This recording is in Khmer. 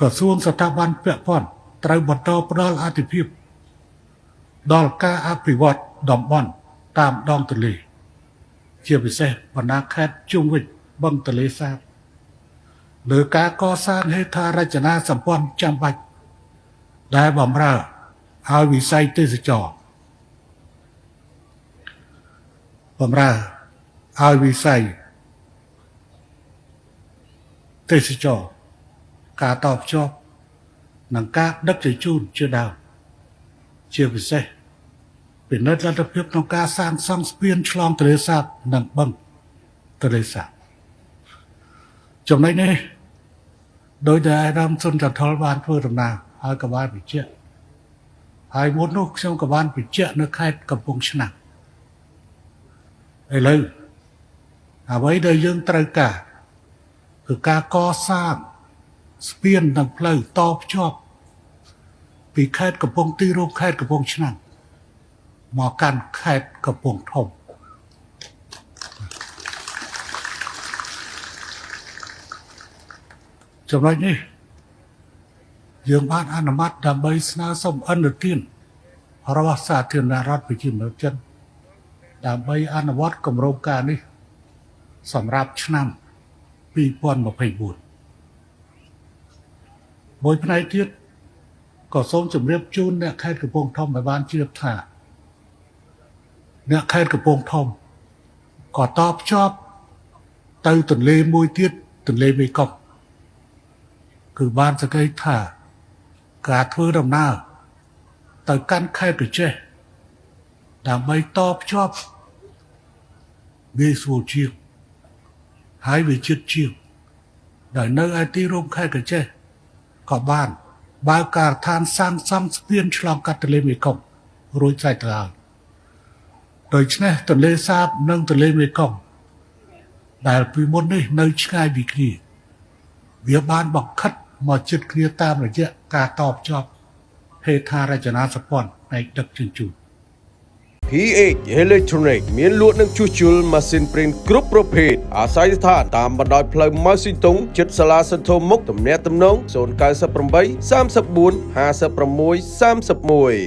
ក្រសួងស្ថាប័នពាក់ព័ន្ធត្រូវបន្តផ្ដល់អាទិភាពដល់ការអភិវឌ្ឍតំបន់តាមដងទន្លេជាពិសេសបណ្ដាខេត្តជុំវិញបឹងទន្លេសាបលើការកសាងហេដ្ឋារចនាសម្ព័ន្ធចាំបាច់ដែលបំរើឲ្យវិស័យទេសចរបំរើឲ្យវិស័យទេសចរ ការតបភ្ជាប់និងការដឹកជញ្ជូនជាដើមជាពិសេសពិនិត្យលទ្ធភាពក្នុងការសាងសង់ស្ពានឆ្លងទន្លេសាបនិងបឹងទន្លេសាបចំណុចនេះដោយដែលអាដាមសុនចន្ទលបានធ្វើដំណើរហើយក៏បានបញ្ជាក់ហើយមុននោះខ្ញុំក៏បានបញ្ជាក់នៅខេត្តកំពង់ឆ្នាំងឥឡូវអ្វីដែលយើងត្រូវការគឺការកសាង ស្ពាននិងផ្លូវតភ្ជាប់ពីខេត្តកំពង់ទីរួមខេត្តកំពង់ឆ្នាំងមកកាន់ខេត្តកំពង់ធំចំណុចនេះយើងបានអនុម័តដើម្បីស្នើសុំអន្តរជាតិរបស់សាធារណរដ្ឋប្រជាមានិតចិនដើម្បីអនុវត្តគម្រោងការនេះ សម្រាប់ឆ្នាំ2024 មួយផ្នែកទៀតក៏សូមជម្រាបជូនអ្នកខេត្តកំពង់ធំឲ្យបានជ្រាបថាអ្នកខេត្តកំពង់ធំក៏តបភ្ជាប់ទៅទន្លេមួយទៀតទន្លេមេគង្គគឺបានសង្កេតថា ការធ្វើដំណើរទៅកាន់ខេត្តកញ្ចេះដើម្បីតភ្ជាប់វាស្រួលជាងហើយវាជិតជាងដែលនៅឯទីរួមខេត្តកញ្ចេះ ក៏បានបើកការដ្ឋានសាងសង់ស្ពានឆ្លងកាត់ទន្លេមេគង្គរួចស្រេចទៅហើយដូច្នេះទន្លេសាបនិងទន្លេមេគង្គដែលពីមុននេះនៅឆ្ងាយពីគ្នាវាបានបង្ខិតមកជិតគ្នាតាមរយៈការតបជាប់ហេដ្ឋារចនាសម្ព័ន្ធផ្នែកដឹកជញ្ជូន PH Electronic មានលក់និងជួសជុលម៉ាស៊ីនព្រីនគ្រប់ប្រភេទអាស្រ័យស្ថានតាមបណ្ដោយផ្លូវម៉ៅស៊ីតុងជិតសាលាសន្ធោមុខទំនាក់ទំនង098 34 56 31